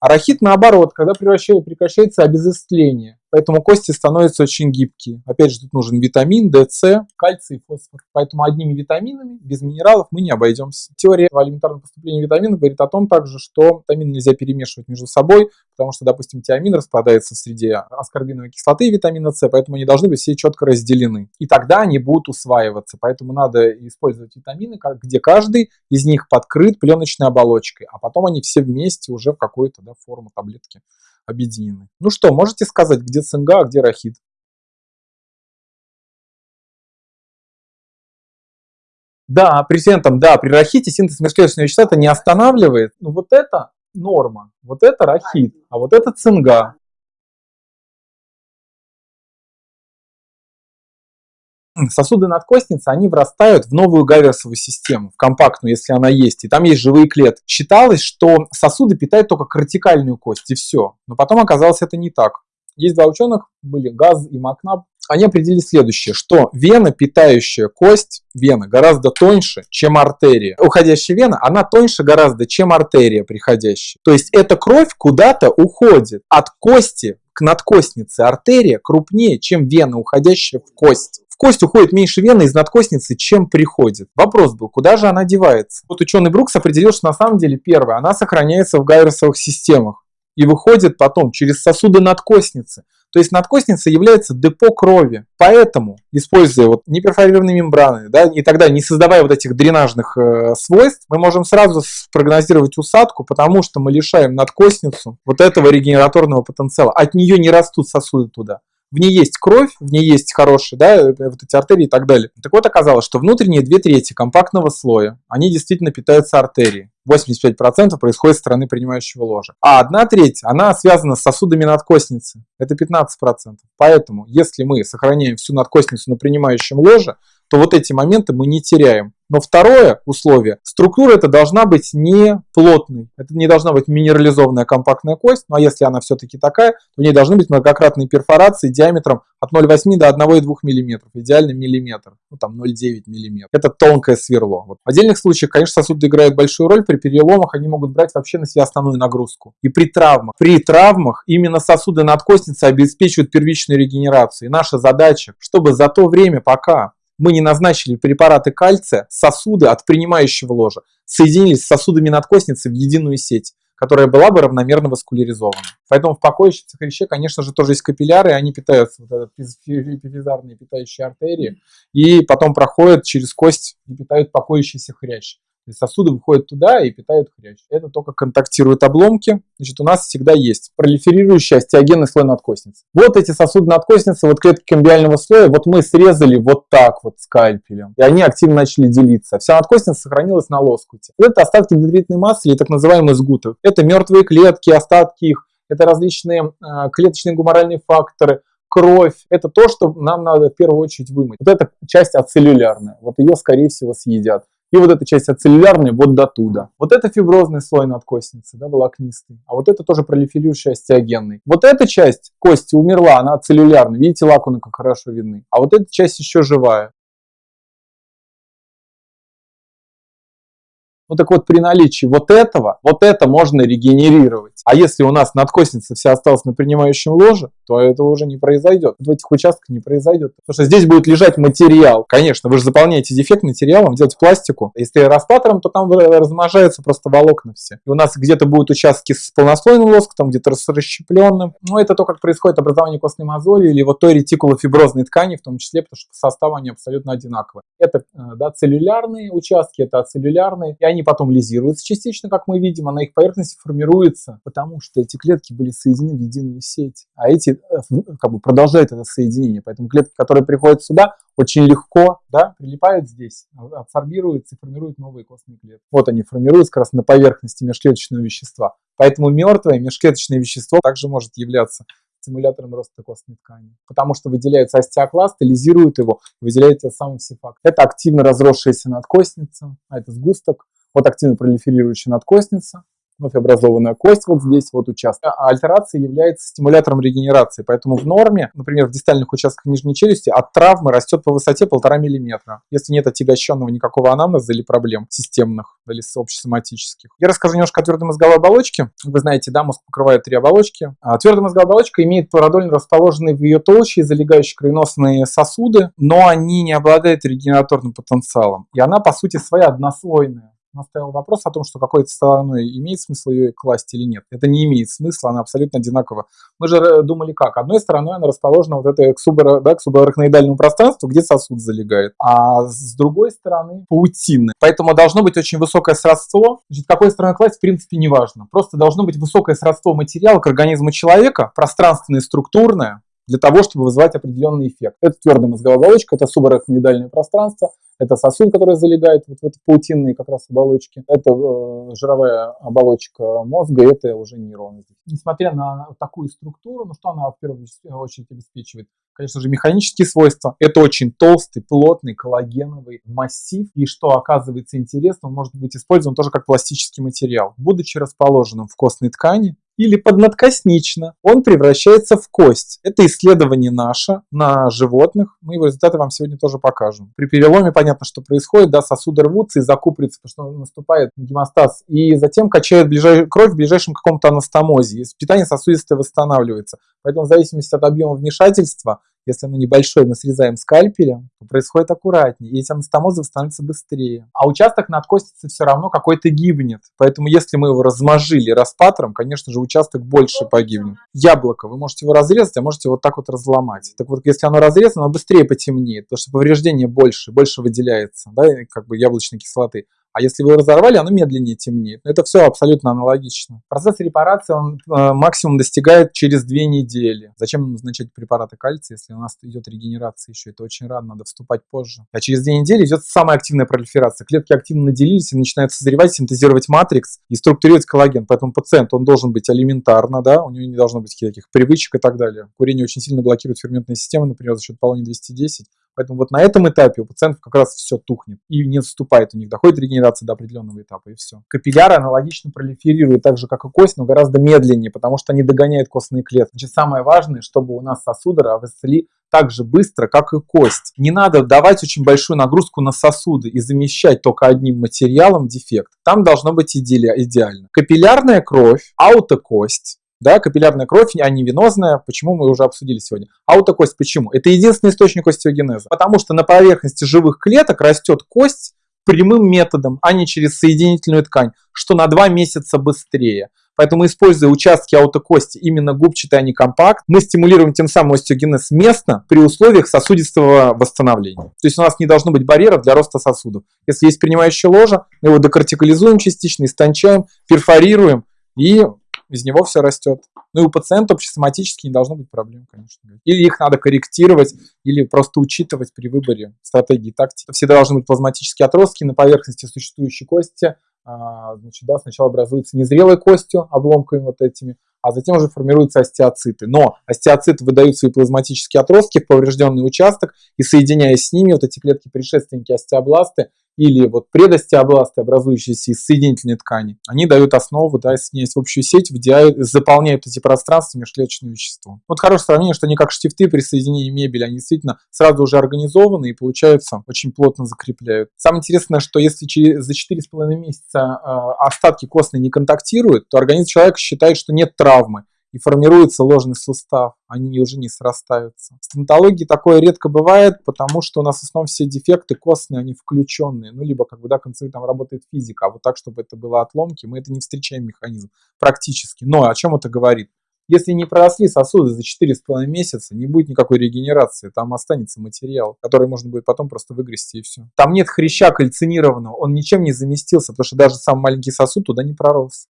А рахит наоборот, когда прекращается обезостление. Поэтому кости становятся очень гибкие. Опять же, тут нужен витамин D, С, кальций фосфор. Поэтому одними витаминами, без минералов мы не обойдемся. Теория элементарного поступления витаминов говорит о том также, что витамины нельзя перемешивать между собой, потому что, допустим, тиамин распадается в среде аскорбиновой кислоты и витамина С, поэтому они должны быть все четко разделены. И тогда они будут усваиваться. Поэтому надо использовать витамины, где каждый из них подкрыт пленочной оболочкой, а потом они все вместе уже в какую-то да, форму таблетки объединены. Ну что, можете сказать, где цинга, а где рахит? Да, при этом, да, при рахите синтез межклеточного вещества это не останавливает. Ну вот это норма, вот это рахит, а вот это цинга. Сосуды надкостницы, они врастают в новую гаверсовую систему, в компактную, если она есть, и там есть живые клетки. Считалось, что сосуды питают только кортикальную кость, и все. Но потом оказалось это не так. Есть два ученых, были Газ и Макнаб, они определили следующее, что вена, питающая кость, вена гораздо тоньше, чем артерия. Уходящая вена, она тоньше гораздо, чем артерия приходящая. То есть эта кровь куда-то уходит от кости к надкостнице. Артерия крупнее, чем вена, уходящая в кость кость уходит меньше вены из надкостницы, чем приходит. Вопрос был, куда же она девается? Вот ученый Брукс определил, что на самом деле первое, она сохраняется в гайросовых системах и выходит потом через сосуды надкостницы. То есть надкостница является депо крови. Поэтому, используя вот неперфорированные мембраны, да, и тогда не создавая вот этих дренажных э, свойств, мы можем сразу спрогнозировать усадку, потому что мы лишаем надкостницу вот этого регенераторного потенциала. От нее не растут сосуды туда в ней есть кровь, в ней есть хорошие, да, э, вот эти артерии и так далее. Так вот, оказалось, что внутренние две трети компактного слоя, они действительно питаются артерией. 85% происходит с стороны принимающего ложа. А одна треть, она связана с сосудами надкостницы. Это 15%. Поэтому, если мы сохраняем всю надкостницу на принимающем ложе, то вот эти моменты мы не теряем. Но второе условие, структура это должна быть не плотной, это не должна быть минерализованная компактная кость, но если она все-таки такая, то в ней должны быть многократные перфорации диаметром от 0,8 до 1,2 мм, идеально миллиметр, ну там 0,9 мм. Это тонкое сверло. Вот. В отдельных случаях, конечно, сосуды играют большую роль, при переломах они могут брать вообще на себя основную нагрузку. И при травмах, при травмах именно сосуды надкостницы обеспечивают первичную регенерацию. И наша задача, чтобы за то время, пока мы не назначили препараты кальция, сосуды от принимающего ложа соединились с сосудами надкостницы в единую сеть, которая была бы равномерно васкуляризована. Поэтому в покоящихся хряще, конечно же, тоже есть капилляры, они питаются, вот эпифизарные питающие артерии, и потом проходят через кость и питают покоящийся хрящ сосуды выходят туда и питают хрящ. Это только контактируют обломки. Значит, у нас всегда есть пролиферирующий остеогенный слой надкостницы. Вот эти сосуды надкостницы, вот клетки камбиального слоя, вот мы срезали вот так вот скальпелем. И они активно начали делиться. Вся надкостница сохранилась на лоскуте. Это остатки детритной массы или так называемые сгуты. Это мертвые клетки, остатки их. Это различные э, клеточные гуморальные факторы, кровь. Это то, что нам надо в первую очередь вымыть. Вот эта часть ацеллюлярная. Вот ее, скорее всего, съедят. И вот эта часть ацеллюлярная вот до туда. Вот это фиброзный слой надкостницы, да, волокнистый. А вот это тоже пролиферирующий остеогенный. Вот эта часть кости умерла, она ацеллюлярная. Видите, лакуны как хорошо видны. А вот эта часть еще живая. Ну так вот, при наличии вот этого, вот это можно регенерировать. А если у нас надкостница вся осталась на принимающем ложе, то этого уже не произойдет. В этих участках не произойдет. Потому что здесь будет лежать материал. Конечно, вы же заполняете дефект материалом, делаете пластику. Если распатором, то там размножаются просто волокна все. И у нас где-то будут участки с полнослойным лоскутом, где-то с расщепленным. Ну, это то, как происходит образование костной мозоли или вот той ретикулофиброзной ткани, в том числе, потому что по они абсолютно одинаковые. Это э, да, целлюлярные участки, это ацеллюлярные, и они они потом лизируются частично, как мы видим, а на их поверхности формируется, потому что эти клетки были соединены в единую сеть, а эти э, как бы продолжают это соединение. Поэтому клетки, которые приходят сюда, очень легко да, прилипают здесь, а, абсорбируются и формируют новые костные клетки. Вот они формируются как раз на поверхности межклеточного вещества. Поэтому мертвое межклеточное вещество также может являться стимулятором роста костной ткани. Потому что выделяется остеокласт, лизирует его, выделяется сам сифакт. Это активно разросшаяся надкостница, а это сгусток вот активно пролиферирующая надкостница, вновь образованная кость вот здесь вот участок. А альтерация является стимулятором регенерации, поэтому в норме, например, в дистальных участках нижней челюсти от травмы растет по высоте полтора миллиметра, если нет отягощенного никакого анамнеза или проблем системных или общесоматических. Я расскажу немножко о твердой мозговой оболочке. Вы знаете, да, мозг покрывает три оболочки. А твердая мозговая оболочка имеет продольно расположенные в ее толще залегающие кровеносные сосуды, но они не обладают регенераторным потенциалом. И она, по сути, своя однослойная наставил вопрос о том, что какой-то стороной имеет смысл ее класть или нет. Это не имеет смысла, она абсолютно одинакова. Мы же э, думали как? Одной стороной она расположена вот это к, субар, да, к субарахноидальному пространству, где сосуд залегает, а с другой стороны паутины. Поэтому должно быть очень высокое сродство. Значит, какой стороной класть в принципе не важно. Просто должно быть высокое сродство материала к организму человека, пространственное структурное, для того, чтобы вызывать определенный эффект. Это твердая мозговая оболочка, это субарахноидальное пространство, это сосуд, который залегает вот в эти паутинные как раз оболочки. Это э, жировая оболочка мозга, это уже нейроны. Несмотря на такую структуру, ну что она в первую очередь обеспечивает? Конечно же, механические свойства. Это очень толстый, плотный, коллагеновый массив. И что оказывается интересно, он может быть использован тоже как пластический материал. Будучи расположенным в костной ткани, или поднадкоснично, он превращается в кость. Это исследование наше на животных. Мы его результаты вам сегодня тоже покажем. При переломе понятно, что происходит, да, сосуды рвутся и закупорятся, потому что наступает гемостаз, и затем качают ближай... кровь в ближайшем каком-то анастомозе. И питание сосудистое восстанавливается. Поэтому в зависимости от объема вмешательства если оно небольшое, мы срезаем скальпелем, то происходит аккуратнее, и эти анастомозы становятся быстрее. А участок над костицей все равно какой-то гибнет. Поэтому если мы его размажили распатором, конечно же, участок больше погибнет. Яблоко, вы можете его разрезать, а можете вот так вот разломать. Так вот, если оно разрезано, оно быстрее потемнеет, потому что повреждение больше, больше выделяется, да, как бы яблочной кислоты. А если вы разорвали, оно медленнее темнеет. Это все абсолютно аналогично. Процесс репарации он э, максимум достигает через две недели. Зачем назначать препараты кальция, если у нас идет регенерация еще? Это очень рано, надо вступать позже. А через две недели идет самая активная пролиферация. Клетки активно наделились и начинают созревать, синтезировать матрикс и структурировать коллаген. Поэтому пациент, он должен быть алиментарно, да, у него не должно быть каких привычек и так далее. Курение очень сильно блокирует ферментные системы, например, за счет полония 210. Поэтому вот на этом этапе у пациентов как раз все тухнет и не наступает у них, доходит регенерация до определенного этапа и все. Капилляры аналогично пролиферируют так же, как и кость, но гораздо медленнее, потому что они догоняют костные клетки. Значит, самое важное, чтобы у нас сосуды росли так же быстро, как и кость. Не надо давать очень большую нагрузку на сосуды и замещать только одним материалом дефект. Там должно быть идеально. Капиллярная кровь, аутокость, да, капиллярная кровь, а не венозная, почему мы уже обсудили сегодня. Аутокость почему? Это единственный источник остеогенеза, потому что на поверхности живых клеток растет кость прямым методом, а не через соединительную ткань, что на 2 месяца быстрее. Поэтому, используя участки аутокости именно губчатый, а не компакт, мы стимулируем тем самым остеогенез местно при условиях сосудистого восстановления. То есть у нас не должно быть барьера для роста сосудов. Если есть принимающая ложа, мы его декортикализуем частично, истончаем, перфорируем и из него все растет. Ну и у пациента общесоматически не должно быть проблем, конечно. Или их надо корректировать, или просто учитывать при выборе стратегии тактики. Всегда должны быть плазматические отростки на поверхности существующей кости. А, значит, да, сначала образуются незрелой костью, обломками вот этими, а затем уже формируются остеоциты. Но остеоциты выдают свои плазматические отростки в поврежденный участок, и соединяясь с ними, вот эти клетки-предшественники остеобласты или вот предостеобласты, образующиеся из соединительной ткани, они дают основу, да, соединяясь в общую сеть, выделяют, заполняют эти пространства межклеточным веществом. Вот хорошее сравнение, что они как штифты при соединении мебели, они действительно сразу уже организованы и получаются очень плотно закрепляют. Самое интересное, что если через, за 4,5 месяца э, остатки костной не контактируют, то организм человека считает, что нет травмы и формируется ложный сустав, они уже не срастаются. В стоматологии такое редко бывает, потому что у нас в основном все дефекты костные, они включенные, ну, либо как бы, да, концы там работает физика, а вот так, чтобы это было отломки, мы это не встречаем механизм практически. Но о чем это говорит? Если не проросли сосуды за 4,5 месяца, не будет никакой регенерации, там останется материал, который можно будет потом просто выгрести и все. Там нет хряща кальцинированного, он ничем не заместился, потому что даже сам маленький сосуд туда не пророс.